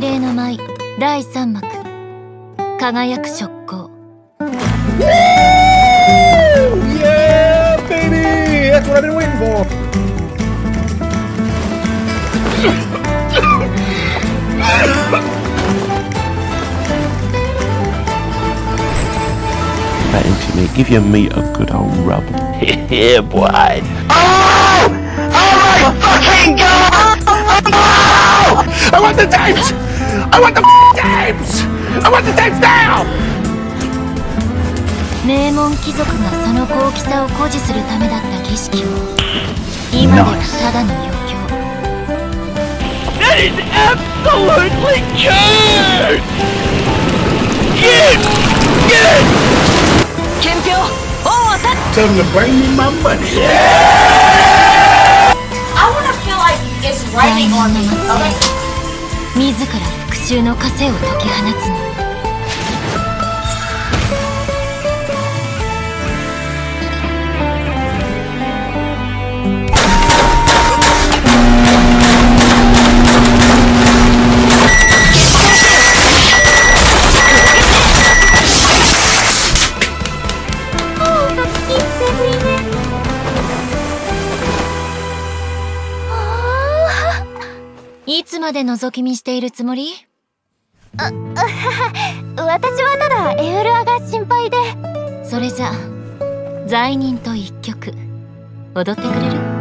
霊の舞第3幕輝く職行 Yeah, baby! That's what I've been waiting for. Fancy me, give your meat a good old rub. yeah, boy. Oh! want the tapes! I want the tapes! I want the tapes now! 名門貴族がその高貴さを誇示するためだった景色を今ではただの余興 That is absolutely cute! Cute! Cute! 憲兵王を立 Tell them to bring me my money. I want to feel like it's つ大 raining 門 on の me. 自ら復讐の枷を解き放つの。いつまで覗き見しているつもり？私はただエウルアが心配で。それじゃ罪人と一曲踊ってくれる？